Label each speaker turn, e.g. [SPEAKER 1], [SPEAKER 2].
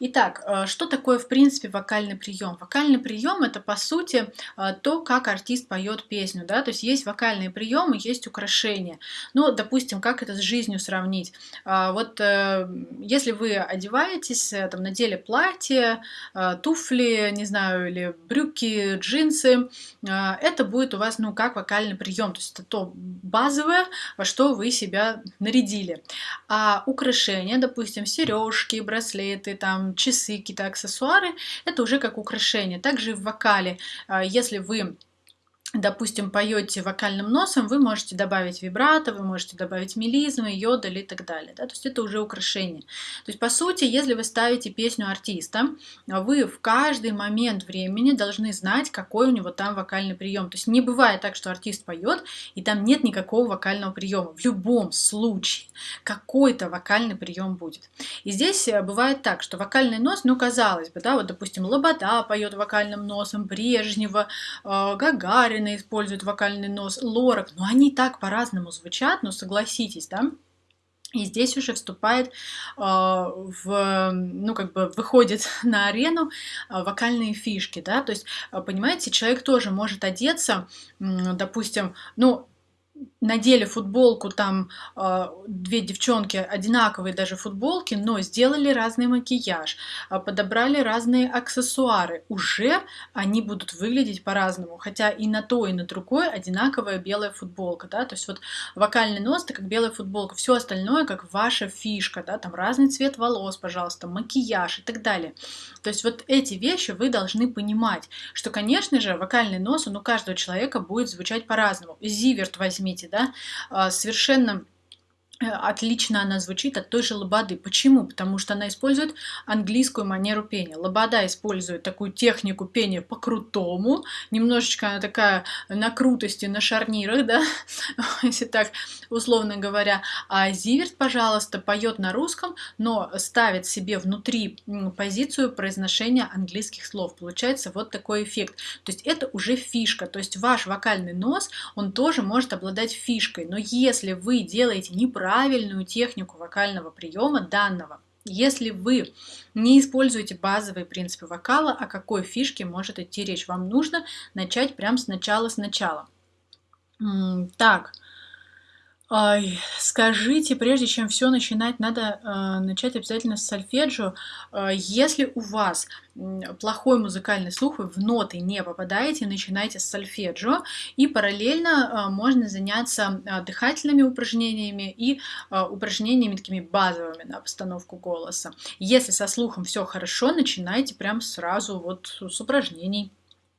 [SPEAKER 1] Итак, э, что такое, в принципе, вокальный прием? Вокальный прием это, по сути, э, то, как артист поет песню. Да? То есть есть вокальные приемы, есть украшения. Ну, допустим, как это с жизнью сравнить? А, вот э, если вы одеваетесь, там, надели платье, туфли, не знаю, или брюки, джинсы, это будет у вас, ну, как вокальный прием. То есть это то базовое, во что вы себя нарядили. А украшения, допустим, сережки, браслеты, там, часы, какие-то аксессуары, это уже как украшение. Также и в вокале, а, если вы допустим, поете вокальным носом, вы можете добавить вибрато, вы можете добавить мелизмы, йодаль и так далее. Да? То есть это уже украшение. То есть, по сути, если вы ставите песню артиста, вы в каждый момент времени должны знать, какой у него там вокальный прием. То есть не бывает так, что артист поет, и там нет никакого вокального приема. В любом случае какой-то вокальный прием будет. И здесь э, бывает так, что вокальный нос, ну, казалось бы, да, вот, допустим, Лобода поет вокальным носом, Брежнева, э, Гагарин, Гагарина использует вокальный нос, Лорак, но они так по-разному звучат, но согласитесь, да? И здесь уже вступает э, в, ну, как бы выходит на арену э, вокальные фишки, да, то есть, э, понимаете, человек тоже может одеться, э, допустим, ну, надели футболку, там э, две девчонки одинаковые даже футболки, но сделали разный макияж, э, подобрали разные аксессуары, уже они будут выглядеть по-разному, хотя и на то, и на другое одинаковая белая футболка, да, то есть вот вокальный нос, это как белая футболка, все остальное как ваша фишка, да, там разный цвет волос, пожалуйста, макияж и так далее. То есть вот эти вещи вы должны понимать, что, конечно же, вокальный нос, он у каждого человека будет звучать по-разному. Зиверт возьмите, да, а, совершенно отлично она звучит от той же лободы. Почему? Потому что она использует английскую манеру пения. Лобода использует такую технику пения по-крутому, немножечко она такая на крутости, на шарнирах, да, если так условно говоря. А Зиверт, пожалуйста, поет на русском, но ставит себе внутри позицию произношения английских слов. Получается вот такой эффект. То есть это уже фишка. То есть ваш вокальный нос, он тоже может обладать фишкой. Но если вы делаете неправильно, правильную технику вокального приема данного. Если вы не используете базовые принципы вокала, о какой фишке может идти речь? Вам нужно начать прямо сначала-сначала. Так, Ай, скажите, прежде чем все начинать, надо э, начать обязательно с сольфеджио. Э, если у вас плохой музыкальный слух, вы в ноты не попадаете, начинайте с сольфеджио, и параллельно э, можно заняться э, дыхательными упражнениями и э, упражнениями такими базовыми на постановку голоса. Если со слухом все хорошо, начинайте прям сразу вот с упражнений.